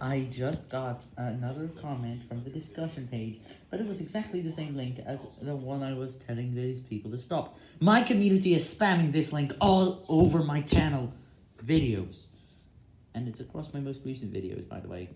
I just got another comment from the discussion page, but it was exactly the same link as the one I was telling these people to stop. My community is spamming this link all over my channel videos. And it's across my most recent videos, by the way.